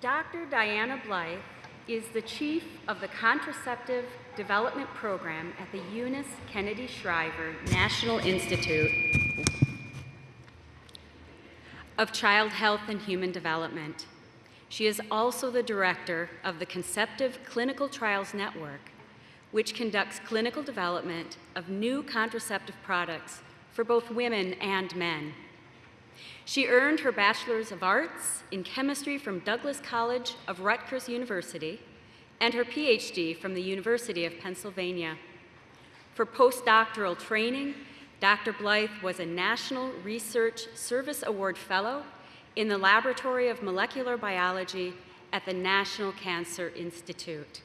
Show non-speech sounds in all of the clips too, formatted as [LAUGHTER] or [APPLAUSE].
Dr. Diana Blythe is the chief of the Contraceptive Development Program at the Eunice Kennedy Shriver National Institute of Child Health and Human Development. She is also the director of the Conceptive Clinical Trials Network, which conducts clinical development of new contraceptive products for both women and men. She earned her Bachelor's of Arts in Chemistry from Douglas College of Rutgers University and her PhD from the University of Pennsylvania. For postdoctoral training, Dr. Blythe was a National Research Service Award Fellow in the Laboratory of Molecular Biology at the National Cancer Institute.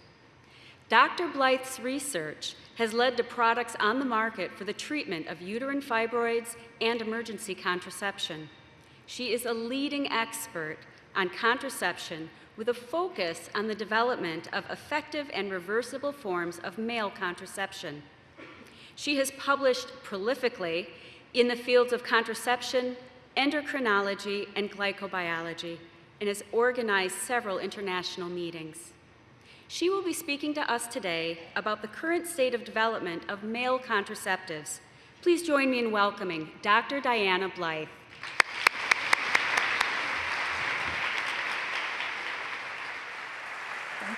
Dr. Blythe's research has led to products on the market for the treatment of uterine fibroids and emergency contraception. She is a leading expert on contraception with a focus on the development of effective and reversible forms of male contraception. She has published prolifically in the fields of contraception, endocrinology, and glycobiology, and has organized several international meetings. She will be speaking to us today about the current state of development of male contraceptives. Please join me in welcoming Dr. Diana Blythe. Thank you.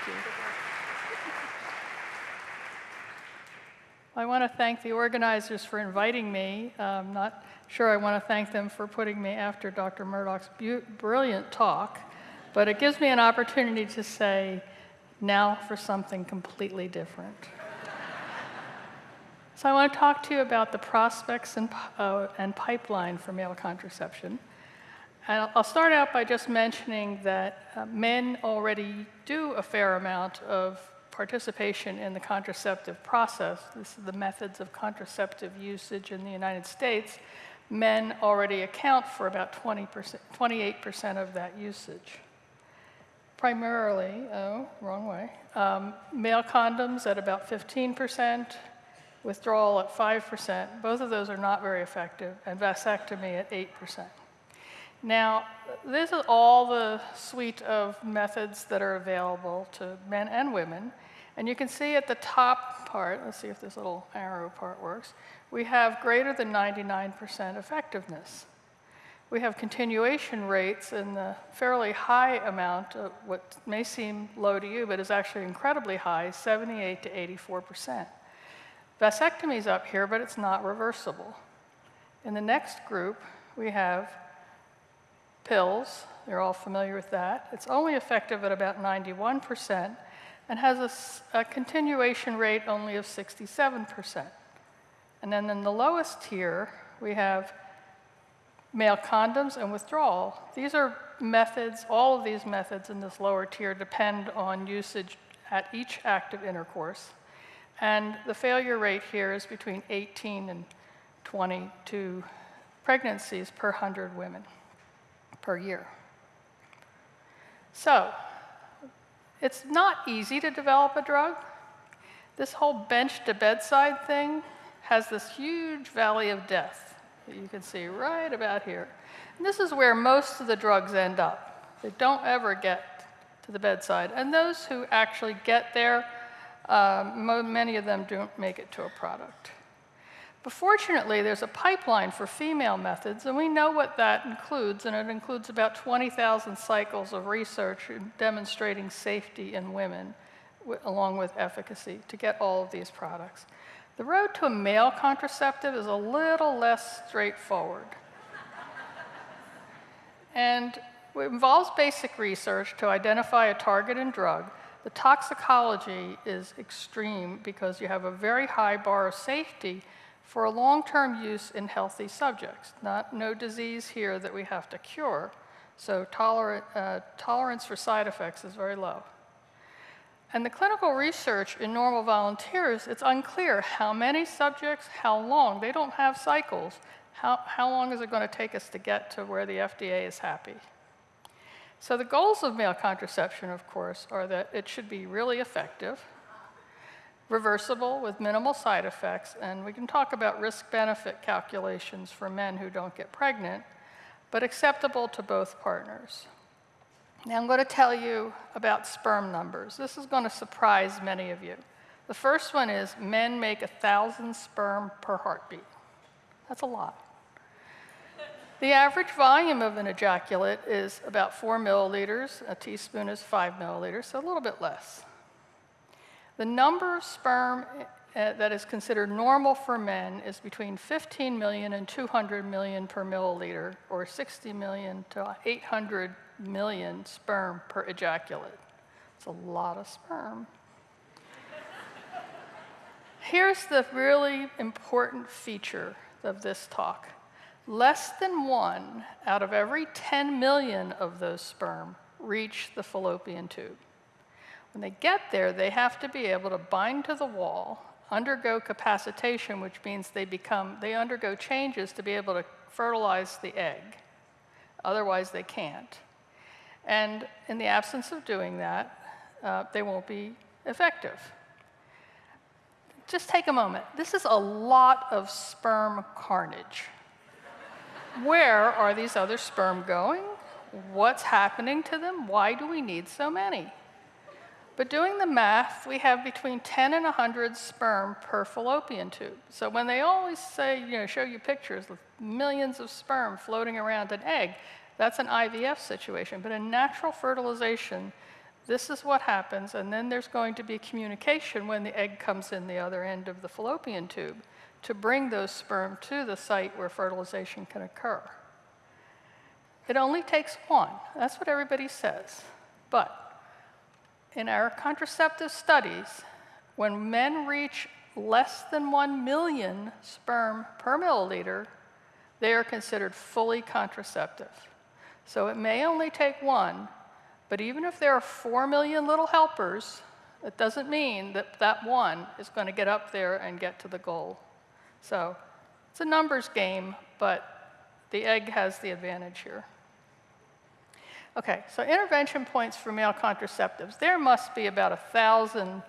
I want to thank the organizers for inviting me. I'm not sure I want to thank them for putting me after Dr. Murdoch's brilliant talk, but it gives me an opportunity to say, now for something completely different. [LAUGHS] so I want to talk to you about the prospects and, uh, and pipeline for male contraception. And I'll start out by just mentioning that uh, men already do a fair amount of participation in the contraceptive process. This is the methods of contraceptive usage in the United States. Men already account for about 20%, 28% of that usage. Primarily, oh, wrong way, um, male condoms at about 15%, withdrawal at 5%. Both of those are not very effective, and vasectomy at 8%. Now, this is all the suite of methods that are available to men and women. And you can see at the top part, let's see if this little arrow part works, we have greater than 99% effectiveness. We have continuation rates in the fairly high amount of what may seem low to you, but is actually incredibly high, 78 to 84%. Vasectomy is up here, but it's not reversible. In the next group, we have pills. You're all familiar with that. It's only effective at about 91% and has a, a continuation rate only of 67%. And then in the lowest tier, we have male condoms and withdrawal. These are methods, all of these methods in this lower tier depend on usage at each act of intercourse. And the failure rate here is between 18 and 22 pregnancies per 100 women per year. So, it's not easy to develop a drug. This whole bench to bedside thing has this huge valley of death that you can see right about here. And this is where most of the drugs end up. They don't ever get to the bedside. And those who actually get there, um, many of them don't make it to a product. But fortunately, there's a pipeline for female methods, and we know what that includes, and it includes about 20,000 cycles of research demonstrating safety in women, along with efficacy, to get all of these products. The road to a male contraceptive is a little less straightforward. and it involves basic research to identify a target and drug. The toxicology is extreme because you have a very high bar of safety for a long-term use in healthy subjects. Not, no disease here that we have to cure, so tolerant, uh, tolerance for side effects is very low. And the clinical research in normal volunteers, it's unclear how many subjects, how long. They don't have cycles. How, how long is it going to take us to get to where the FDA is happy? So the goals of male contraception, of course, are that it should be really effective, reversible with minimal side effects, and we can talk about risk-benefit calculations for men who don't get pregnant, but acceptable to both partners. Now I'm going to tell you about sperm numbers. This is going to surprise many of you. The first one is men make a thousand sperm per heartbeat. That's a lot. The average volume of an ejaculate is about four milliliters. A teaspoon is five milliliters, so a little bit less. The number of sperm uh, that is considered normal for men is between 15 million and 200 million per milliliter, or 60 million to 800 million sperm per ejaculate. It's a lot of sperm. Here's the really important feature of this talk. Less than one out of every 10 million of those sperm reach the fallopian tube. When they get there, they have to be able to bind to the wall, undergo capacitation, which means they become, they undergo changes to be able to fertilize the egg. Otherwise, they can't. And in the absence of doing that, uh, they won't be effective. Just take a moment. This is a lot of sperm carnage. Where are these other sperm going? What's happening to them? Why do we need so many? But doing the math, we have between 10 and 100 sperm per fallopian tube. So when they always say, you know, show you pictures of millions of sperm floating around an egg, that's an IVF situation. But in natural fertilization, this is what happens, and then there's going to be communication when the egg comes in the other end of the fallopian tube to bring those sperm to the site where fertilization can occur. It only takes one. That's what everybody says. But in our contraceptive studies, when men reach less than 1 million sperm per milliliter, they are considered fully contraceptive. So it may only take one, but even if there are 4 million little helpers, it doesn't mean that that one is going to get up there and get to the goal. So it's a numbers game, but the egg has the advantage here. Okay, so intervention points for male contraceptives. There must be about a thousand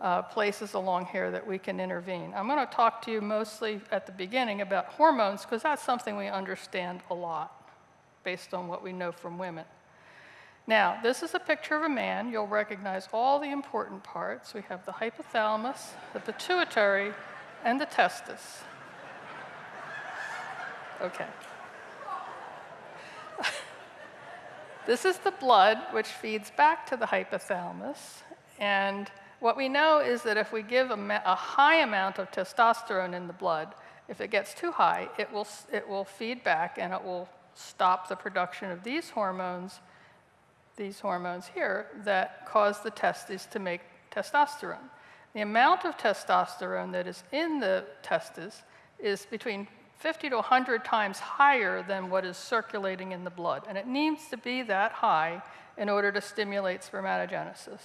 uh, places along here that we can intervene. I'm going to talk to you mostly at the beginning about hormones because that's something we understand a lot based on what we know from women. Now, this is a picture of a man. You'll recognize all the important parts. We have the hypothalamus, the pituitary, and the testis. Okay. This is the blood which feeds back to the hypothalamus. And what we know is that if we give a, a high amount of testosterone in the blood, if it gets too high, it will, it will feed back and it will stop the production of these hormones, these hormones here, that cause the testes to make testosterone. The amount of testosterone that is in the testes is between 50 to 100 times higher than what is circulating in the blood. And it needs to be that high in order to stimulate spermatogenesis.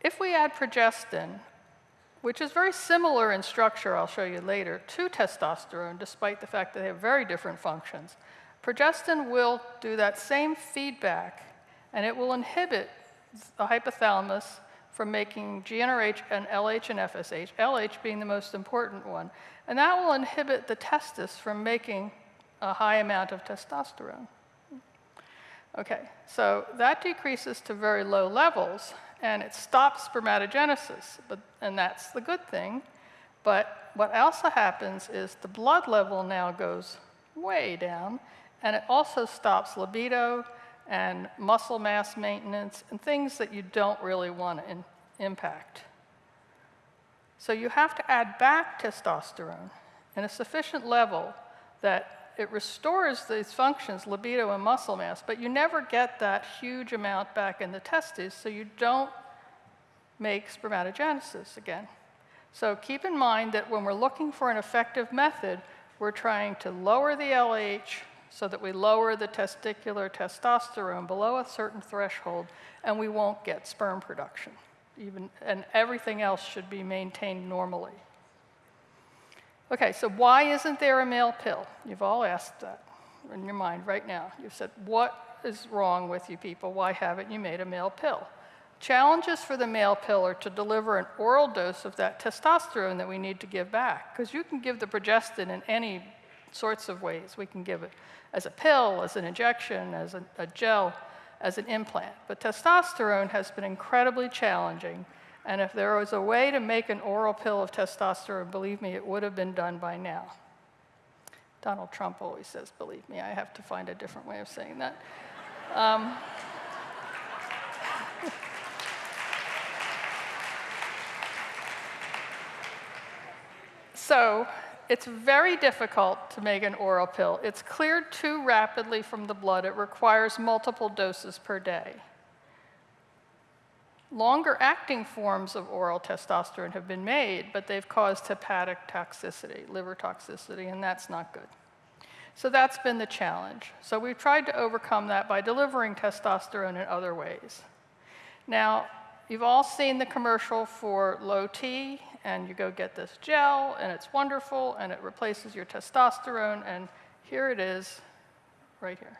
If we add progestin, which is very similar in structure, I'll show you later, to testosterone, despite the fact that they have very different functions. Progestin will do that same feedback, and it will inhibit the hypothalamus from making GnRH and LH and FSH, LH being the most important one. And that will inhibit the testis from making a high amount of testosterone. Okay, so that decreases to very low levels, and it stops spermatogenesis, but, and that's the good thing. But what also happens is the blood level now goes way down, and it also stops libido and muscle mass maintenance and things that you don't really want to impact. So you have to add back testosterone in a sufficient level that it restores these functions, libido and muscle mass, but you never get that huge amount back in the testes, so you don't make spermatogenesis again. So keep in mind that when we're looking for an effective method, we're trying to lower the LH so that we lower the testicular testosterone below a certain threshold, and we won't get sperm production. Even, and everything else should be maintained normally. Okay, so why isn't there a male pill? You've all asked that in your mind right now. You've said, what is wrong with you people? Why haven't you made a male pill? Challenges for the male pill are to deliver an oral dose of that testosterone that we need to give back. Because you can give the progestin in any sorts of ways. We can give it as a pill, as an injection, as a, a gel. As an implant. But testosterone has been incredibly challenging, and if there was a way to make an oral pill of testosterone, believe me, it would have been done by now. Donald Trump always says, believe me, I have to find a different way of saying that. Um, [LAUGHS] so it's very difficult to make an oral pill. It's cleared too rapidly from the blood. It requires multiple doses per day. Longer acting forms of oral testosterone have been made, but they've caused hepatic toxicity, liver toxicity, and that's not good. So that's been the challenge. So we've tried to overcome that by delivering testosterone in other ways. Now, you've all seen the commercial for low T, and you go get this gel, and it's wonderful, and it replaces your testosterone, and here it is, right here.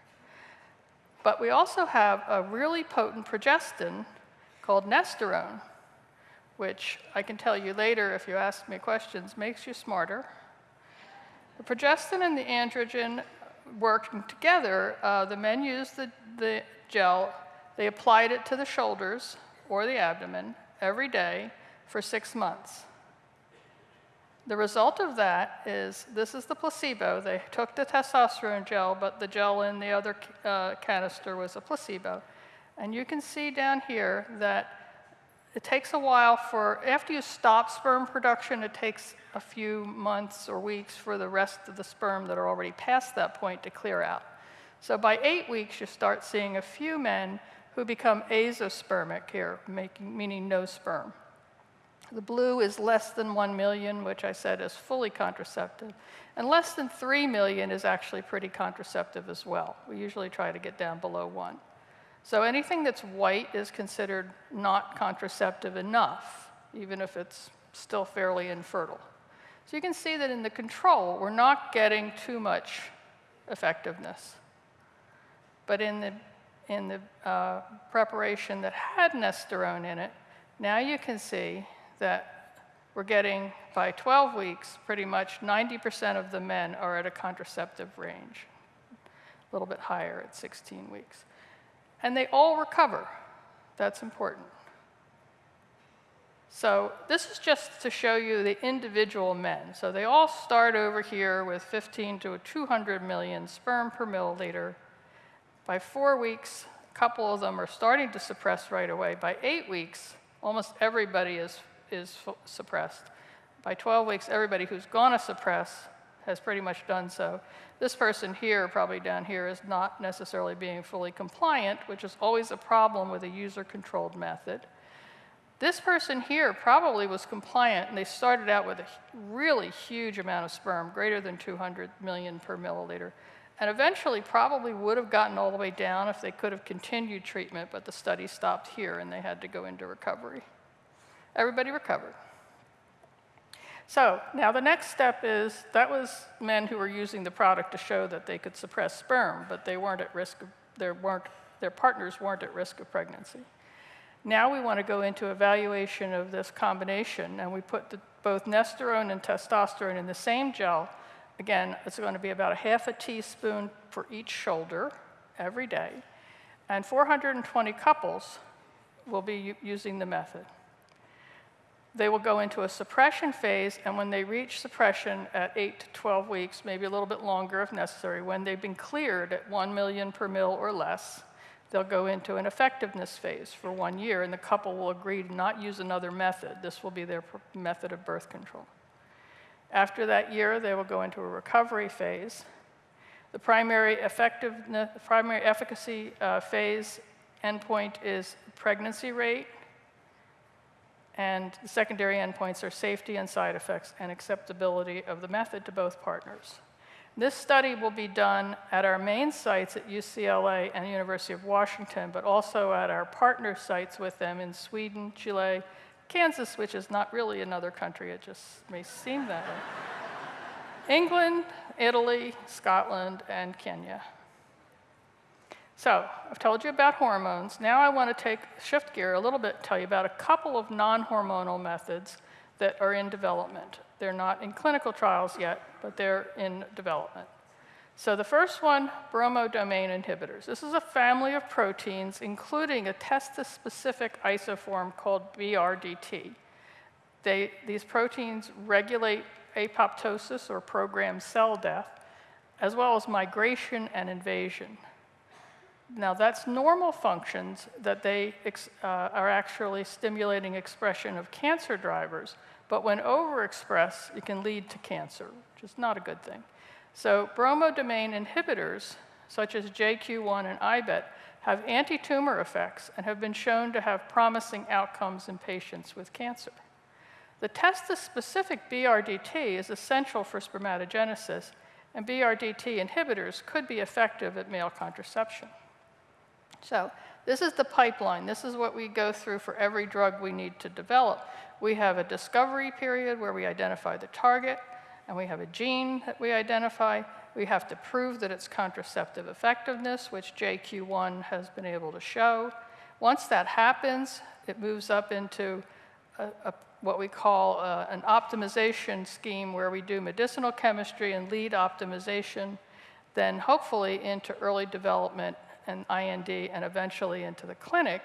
But we also have a really potent progestin called nesterone, which I can tell you later if you ask me questions, makes you smarter. The progestin and the androgen working together, uh, the men used the, the gel, they applied it to the shoulders or the abdomen every day for six months. The result of that is this is the placebo. They took the testosterone gel, but the gel in the other uh, canister was a placebo. And you can see down here that it takes a while for, after you stop sperm production, it takes a few months or weeks for the rest of the sperm that are already past that point to clear out. So by eight weeks, you start seeing a few men who become azospermic here, making, meaning no sperm. The blue is less than 1 million, which I said is fully contraceptive. And less than 3 million is actually pretty contraceptive as well. We usually try to get down below 1. So anything that's white is considered not contraceptive enough, even if it's still fairly infertile. So you can see that in the control, we're not getting too much effectiveness. But in the, in the uh, preparation that had nesterone in it, now you can see that we're getting, by 12 weeks, pretty much 90% of the men are at a contraceptive range, a little bit higher at 16 weeks. And they all recover. That's important. So this is just to show you the individual men. So they all start over here with 15 to 200 million sperm per milliliter. By four weeks, a couple of them are starting to suppress right away. By eight weeks, almost everybody is is suppressed. By 12 weeks, everybody who's going to suppress has pretty much done so. This person here, probably down here, is not necessarily being fully compliant, which is always a problem with a user-controlled method. This person here probably was compliant, and they started out with a really huge amount of sperm, greater than 200 million per milliliter, and eventually probably would have gotten all the way down if they could have continued treatment, but the study stopped here and they had to go into recovery. Everybody recovered. So now the next step is that was men who were using the product to show that they could suppress sperm, but they weren't at risk of, their, weren't, their partners weren't at risk of pregnancy. Now we want to go into evaluation of this combination, and we put the, both nesterone and testosterone in the same gel. Again, it's going to be about a half a teaspoon for each shoulder every day, and 420 couples will be using the method they will go into a suppression phase, and when they reach suppression at 8 to 12 weeks, maybe a little bit longer if necessary, when they've been cleared at 1 million per mil or less, they'll go into an effectiveness phase for one year, and the couple will agree to not use another method. This will be their method of birth control. After that year, they will go into a recovery phase. The primary effectiveness, primary efficacy uh, phase endpoint is pregnancy rate, and the secondary endpoints are safety and side effects and acceptability of the method to both partners. This study will be done at our main sites at UCLA and the University of Washington, but also at our partner sites with them in Sweden, Chile, Kansas, which is not really another country, it just may seem that way, [LAUGHS] England, Italy, Scotland, and Kenya. So I've told you about hormones. Now I want to take shift gear a little bit, tell you about a couple of non-hormonal methods that are in development. They're not in clinical trials yet, but they're in development. So the first one, bromodomain inhibitors. This is a family of proteins, including a testis-specific isoform called BRDT. They, these proteins regulate apoptosis or programmed cell death, as well as migration and invasion. Now, that's normal functions that they uh, are actually stimulating expression of cancer drivers, but when overexpressed, it can lead to cancer, which is not a good thing. So, bromodomain inhibitors, such as JQ1 and IBET, have anti tumor effects and have been shown to have promising outcomes in patients with cancer. The testis specific BRDT is essential for spermatogenesis, and BRDT inhibitors could be effective at male contraception. So, this is the pipeline. This is what we go through for every drug we need to develop. We have a discovery period where we identify the target, and we have a gene that we identify. We have to prove that it's contraceptive effectiveness, which JQ1 has been able to show. Once that happens, it moves up into a, a, what we call uh, an optimization scheme where we do medicinal chemistry and lead optimization, then hopefully into early development and IND and eventually into the clinic.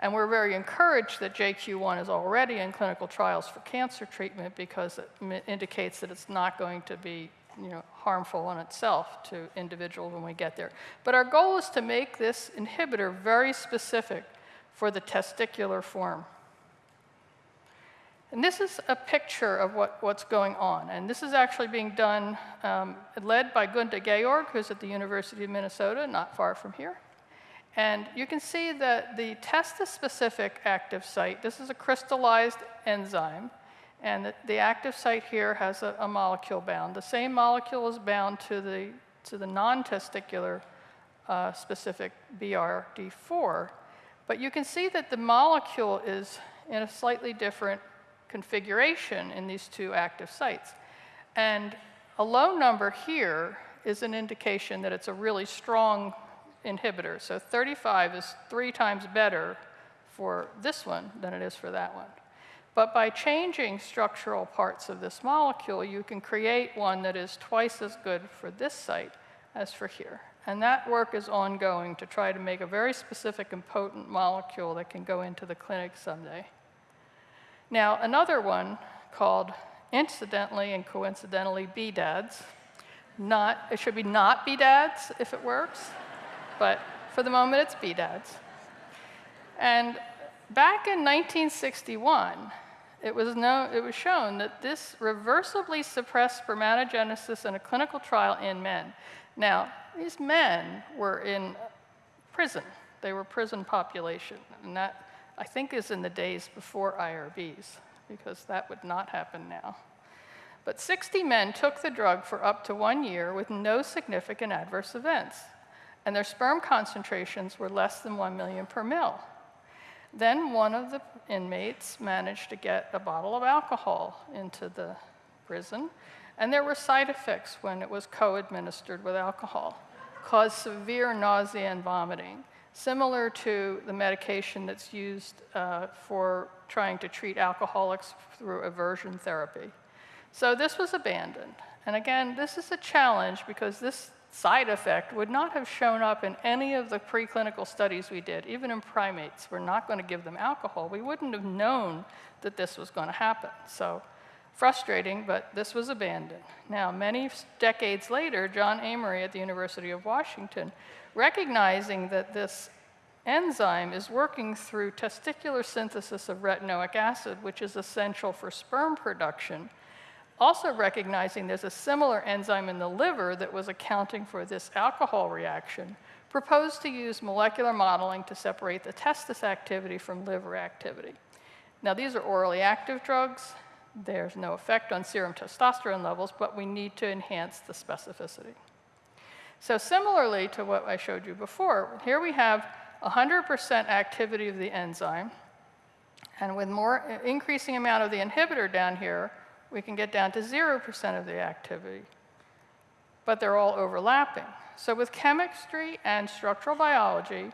And we're very encouraged that JQ1 is already in clinical trials for cancer treatment because it indicates that it's not going to be you know, harmful in itself to individuals when we get there. But our goal is to make this inhibitor very specific for the testicular form. And this is a picture of what, what's going on. And this is actually being done, um, led by Gunda Georg, who's at the University of Minnesota, not far from here. And you can see that the testis-specific active site, this is a crystallized enzyme, and the, active site here has a, a, molecule bound. The same molecule is bound to the, to the non-testicular uh, specific BRD4, but you can see that the molecule is in a slightly different configuration in these two active sites. And a low number here is an indication that it's a really strong inhibitor. So 35 is three times better for this one than it is for that one. But by changing structural parts of this molecule, you can create one that is twice as good for this site as for here. And that work is ongoing to try to make a very specific and potent molecule that can go into the clinic someday. Now, another one called incidentally and coincidentally BDADS. Not, it should be not BDADS if it works, but for the moment it's BDADS. And back in 1961, it was, known, it was shown that this reversibly suppressed spermatogenesis in a clinical trial in men. Now, these men were in prison. They were prison population, and that I think is in the days before IRBs, because that would not happen now. But 60 men took the drug for up to one year with no significant adverse events, and their sperm concentrations were less than 1 million per mil. Then one of the inmates managed to get a bottle of alcohol into the prison, and there were side effects when it was co administered with alcohol, caused severe nausea and vomiting similar to the medication that's used uh, for trying to treat alcoholics through aversion therapy. So this was abandoned. And again, this is a challenge because this side effect would not have shown up in any of the preclinical studies we did, even in primates. We're not going to give them alcohol. We wouldn't have known that this was going to happen. So frustrating, but this was abandoned. Now, many decades later, John Amory at the University of Washington recognizing that this enzyme is working through testicular synthesis of retinoic acid, which is essential for sperm production. Also recognizing there's a similar enzyme in the liver that was accounting for this alcohol reaction, proposed to use molecular modeling to separate the testis activity from liver activity. Now, these are orally active drugs. There's no effect on serum testosterone levels, but we need to enhance the specificity. So similarly to what I showed you before, here we have 100% activity of the enzyme, and with more increasing amount of the inhibitor down here, we can get down to 0% of the activity. But they're all overlapping. So with chemistry and structural biology,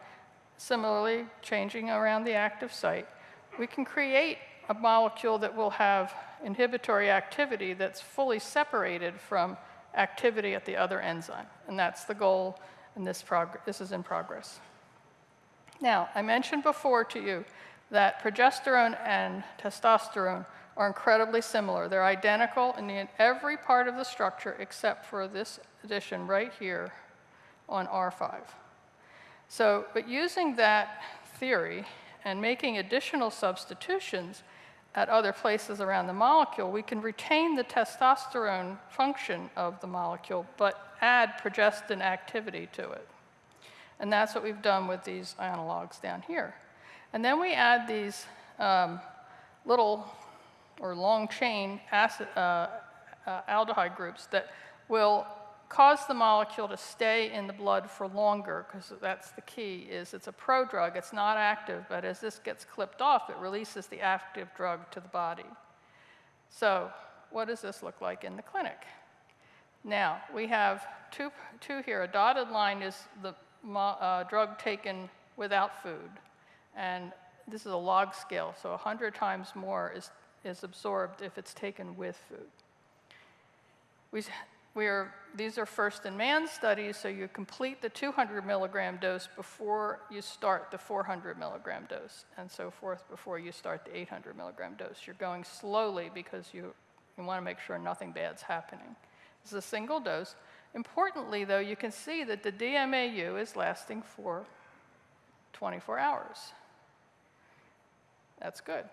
similarly changing around the active site, we can create a molecule that will have inhibitory activity that's fully separated from activity at the other enzyme. And that's the goal, and this, this is in progress. Now, I mentioned before to you that progesterone and testosterone are incredibly similar. They're identical in every part of the structure except for this addition right here on R5. So, but using that theory and making additional substitutions at other places around the molecule, we can retain the testosterone function of the molecule, but add progestin activity to it. And that's what we've done with these analogs down here. And then we add these um, little or long chain acid, uh, uh, aldehyde groups that will cause the molecule to stay in the blood for longer, because that's the key, is it's a prodrug, it's not active, but as this gets clipped off, it releases the active drug to the body. So what does this look like in the clinic? Now, we have two, two here. A dotted line is the uh, drug taken without food, and this is a log scale, so 100 times more is, is absorbed if it's taken with food. We, we are, these are first in man studies, so you complete the 200 milligram dose before you start the 400 milligram dose, and so forth before you start the 800 milligram dose. You're going slowly because you, you want to make sure nothing bad's happening. This is a single dose. Importantly, though, you can see that the DMAU is lasting for 24 hours. That's good.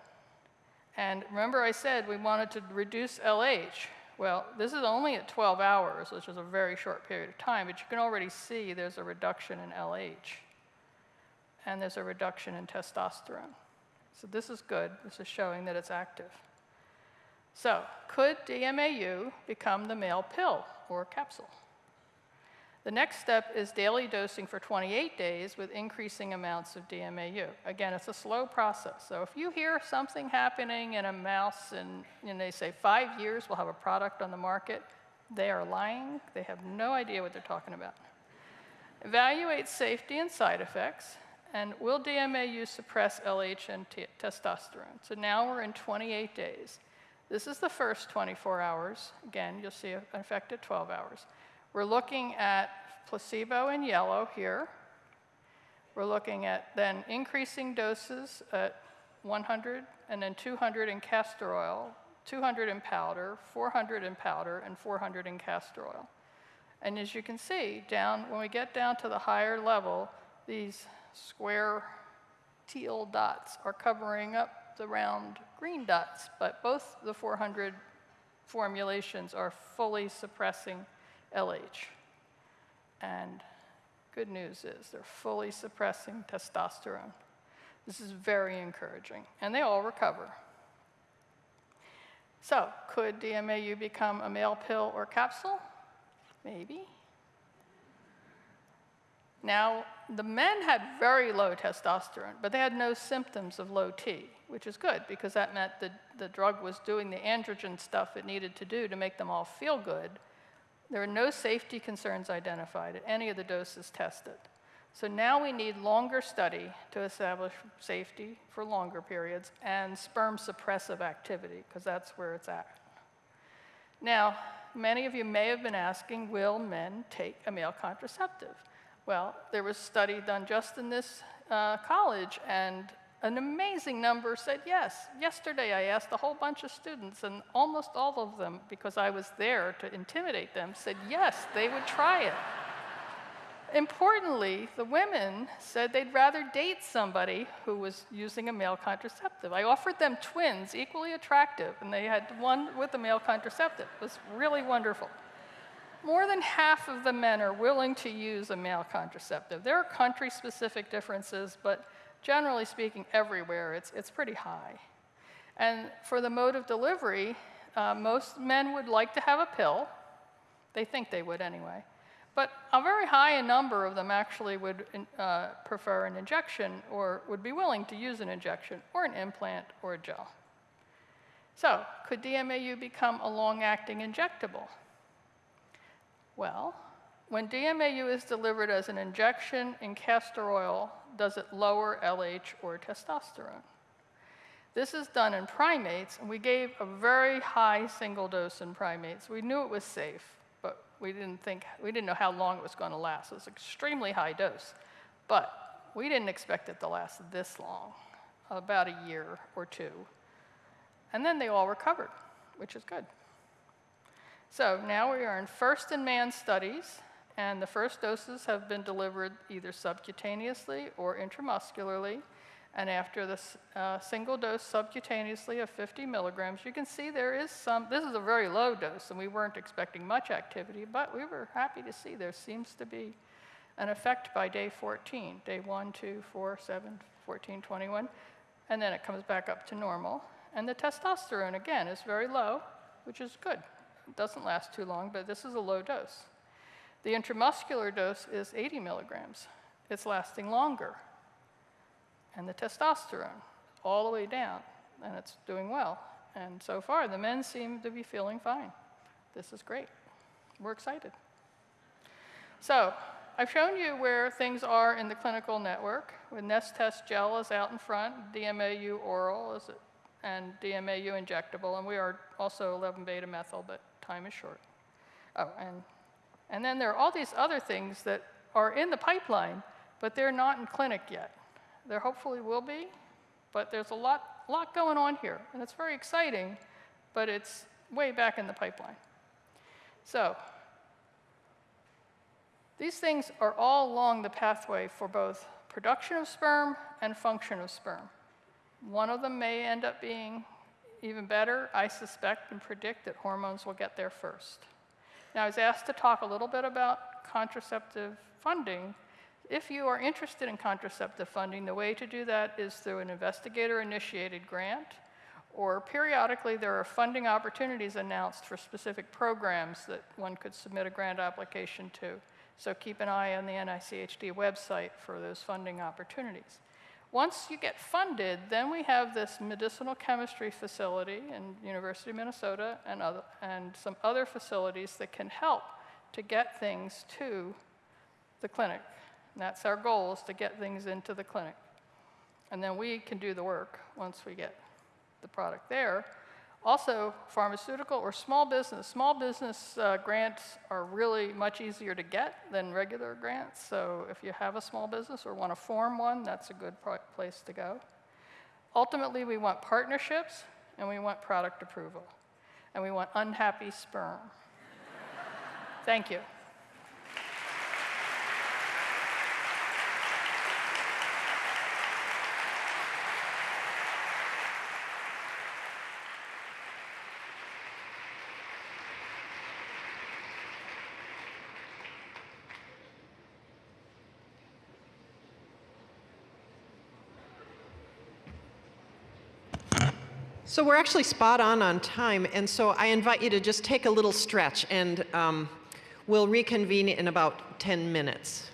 And remember I said we wanted to reduce LH. Well, this is only at 12 hours, which is a very short period of time, but you can already see there's a reduction in LH. And there's a reduction in testosterone. So this is good. This is showing that it's active. So could DMAU become the male pill or capsule? The next step is daily dosing for 28 days with increasing amounts of DMAU. Again, it's a slow process. So if you hear something happening in a mouse and, and they say five years we'll have a product on the market, they are lying. They have no idea what they're talking about. Evaluate safety and side effects. And will DMAU suppress LH and testosterone? So now we're in 28 days. This is the first 24 hours. Again, you'll see an effect at 12 hours. We're looking at placebo in yellow here. We're looking at then increasing doses at 100 and then 200 in castor oil, 200 in powder, 400 in powder, and 400 in castor oil. And as you can see, down when we get down to the higher level, these square teal dots are covering up the round green dots, but both the 400 formulations are fully suppressing LH. And good news is they're fully suppressing testosterone. This is very encouraging, and they all recover. So, could DMAU become a male pill or capsule? Maybe. Now, the men had very low testosterone, but they had no symptoms of low T, which is good because that meant that the drug was doing the androgen stuff it needed to do to make them all feel good, there are no safety concerns identified at any of the doses tested. So now we need longer study to establish safety for longer periods and sperm suppressive activity, because that's where it's at. Now, many of you may have been asking, will men take a male contraceptive? Well, there was a study done just in this uh, college, and an amazing number said yes. Yesterday, I asked a whole bunch of students, and almost all of them, because I was there to intimidate them, said yes, they would try it. Importantly, the women said they'd rather date somebody who was using a male contraceptive. I offered them twins, equally attractive, and they had one with a male contraceptive. It was really wonderful. More than half of the men are willing to use a male contraceptive. There are country specific differences, but generally speaking, everywhere, it's, it's pretty high. And for the mode of delivery, uh, most men would like to have a pill. They think they would anyway. But a very high number of them actually would uh, prefer an injection or would be willing to use an injection or an implant or a gel. So, could DMAU become a long acting injectable? Well, when DMAU is delivered as an injection in castor oil, does it lower LH or testosterone? This is done in primates, and we gave a very high single dose in primates. We knew it was safe, but We didn't think, we didn't know how long it was going to last. It was extremely high dose. But we didn't expect it to last this long, about a year or two. And then they all recovered, which is good. So now we are in first in man studies, and the first doses have been delivered either subcutaneously or intramuscularly. And after this uh, single dose subcutaneously of 50 milligrams, you can see there is some, this is a very low dose, and we weren't expecting much activity, but we were happy to see there seems to be an effect by day 14, day 1, 2, 4, 7, 14, 21, and then it comes back up to normal. And the testosterone, again, is very low, which is good. It doesn't last too long, but this is a low dose. The intramuscular dose is 80 milligrams. It's lasting longer. And the testosterone, all the way down, and it's doing well. And so far, the men seem to be feeling fine. This is great. We're excited. So, I've shown you where things are in the clinical network. With Nest Test Gel is out in front, DMAU oral is and DMAU injectable, and we are also 11 beta methyl, but time is short. Oh, and, and then there are all these other things that are in the pipeline, but they're not in clinic yet. There hopefully will be, but there's a lot, lot going on here, and it's very exciting, but it's way back in the pipeline. So, these things are all along the pathway for both production of sperm and function of sperm. One of them may end up being even better. I suspect and predict that hormones will get there first. Now, I was asked to talk a little bit about contraceptive funding. If you are interested in contraceptive funding, the way to do that is through an investigator initiated grant, or periodically there are funding opportunities announced for specific programs that one could submit a grant application to. So keep an eye on the NICHD website for those funding opportunities. Once you get funded, then we have this medicinal chemistry facility in University of Minnesota and, other, and some other facilities that can help to get things to the clinic. And that's our goal, is to get things into the clinic. And then we can do the work once we get the product there. Also, pharmaceutical or small business. Small business uh, grants are really much easier to get than regular grants. So if you have a small business or want to form one, that's a good place to go. Ultimately, we want partnerships and we want product approval. And we want unhappy sperm. [LAUGHS] Thank you. So we're actually spot on on time, and so I invite you to just take a little stretch, and um, we'll reconvene in about 10 minutes.